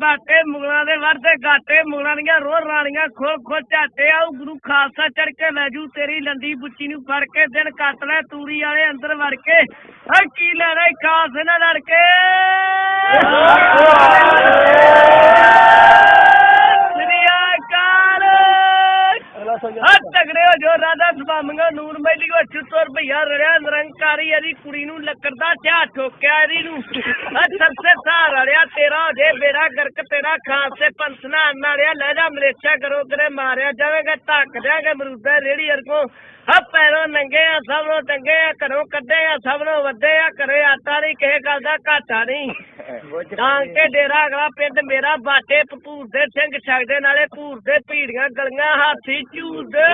ਬਾਟੇ ਮੁਗਲਾਂ ਦੇ ਵਰਦੇ ਗਾਟੇ ਮੁਗਲਾਂ ਦੀਆਂ ਰੋਹ ਰਾਣੀਆਂ ਖੋਲ ਖੋ ਝਾਟੇ ਆਉ ਗੁਰੂ ਖਾਲਸਾ ਚੜ ਕੇ ਲੈ ਜੂ ਤੇਰੀ ਲੰਦੀ ਬੁੱਚੀ ਨੂੰ ਫੜ ਕੇ, ਦਿਨ ਕੱਟ ਲੈ ਤੂੜੀ ਵਾਲੇ ਅੰਦਰ ਵੜ ਕੇ ਓ ਕੀ ਲੈਣਾ ਈ ਖਾਸ ਨਾਲ ਲੜ ਕੇ ਸ੍ਰੀ ਅਕਾਲ ਹਾਂ ਤਗੜੇ ਹੋ ਜੋ ਰਾਧਾ ਸੁਭਾਮੰਗਾ ਨੂਰ ਮੈਲੀ ਕੋ ਚੁੱਤਰ ਭਈਆ ਰੜਿਆ ਨਿਰੰਕਾਰੀ ਇਹਦੀ ਕੁੜੀ ਨੂੰ ਲੱਕੜ ਦਾ ਝਾ ਠੋਕਿਆ ਇਹਦੀ ਨੂੰ। ਆ ਸਰਸੇ ਸਾਰ ਰੜਿਆ ਤੇਰਾ ਹੋ ਜੇ ਬੇੜਾ ਗਰਕ ਤੇਰਾ ਖਾਸ ਤੇ ਪੰਸਨਾ ਨਾਲਿਆ ਲੈ ਜਾ ਮਲੇਸ਼ਾ ਕਰੋ ਕਰੇ ਮਾਰਿਆ ਜਾਵੇਗਾ ਧੱਕ ਦਿਆਂਗੇ ਮਰੂਦਾ ਰੇੜੀ ਅਰਗੋ ਆ ਪੈਰੋਂ ਨੰਗੇ ਆ ਸਭ ਨੂੰ ਟੰਗੇ ਆ ਘਰੋਂ ਕੱਢੇ ਆ ਸਭ ਨੂੰ ਵੱਡੇ ਆ ਘਰੇ ਆਟਾ ਨਹੀਂ ਕਿਸੇ ਗੱਲ ਦਾ ਘਾਟਾ ਨਹੀਂ। ਡਾਂਗ ਕੇ ਡੇਰਾ ਅਗਲਾ ਪਿੰਡ ਮੇਰਾ ਬਾਟੇ ਭਪੂਰ ਦੇ ਸਿੰਘ ਛਕਦੇ ਨਾਲੇ ਭੂਰ ਦੇ ਭੀੜੀਆਂ ਗਲੀਆਂ ਹਾਥੀ ਝੂਦੇ Tuesday.